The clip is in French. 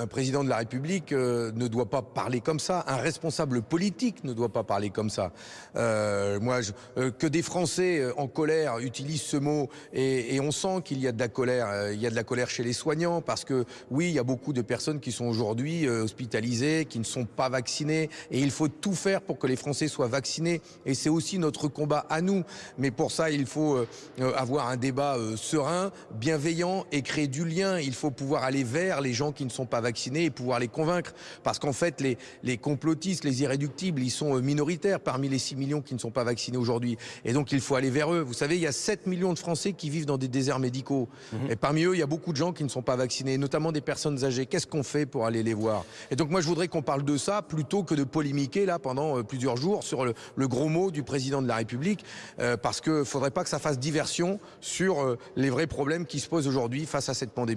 un président de la République euh, ne doit pas parler comme ça. Un responsable politique ne doit pas parler comme ça. Euh, moi, je, euh, que des Français en colère utilisent ce mot et, et on sent qu'il y a de la colère. il y a de la colère chez les soignants parce que oui, il y a beaucoup de personnes qui sont aujourd'hui hospitalisées, qui ne sont pas vaccinées et il faut tout faire pour que les Français soient vaccinés. Et c'est aussi notre combat à nous. Mais pour ça, il faut avoir un débat serein, bienveillant et créer du lien. Il faut pouvoir aller vers les gens qui ne sont pas vaccinés et pouvoir les convaincre. Parce qu'en fait, les, les complotistes, les irréductibles, ils sont euh, minoritaires parmi les 6 millions qui ne sont pas vaccinés aujourd'hui. Et donc, il faut aller vers eux. Vous savez, il y a 7 millions de Français qui vivent dans des déserts médicaux. Mhm. Et parmi eux, il y a beaucoup de gens qui ne sont pas vaccinés, notamment des personnes âgées. Qu'est-ce qu'on fait pour aller les voir? Et donc, moi, je voudrais qu'on parle de ça plutôt que de polémiquer là pendant euh, plusieurs jours sur le, le, gros mot du président de la République. Euh, parce qu'il ne faudrait pas que ça fasse diversion sur euh, les vrais problèmes qui se posent aujourd'hui face à cette pandémie.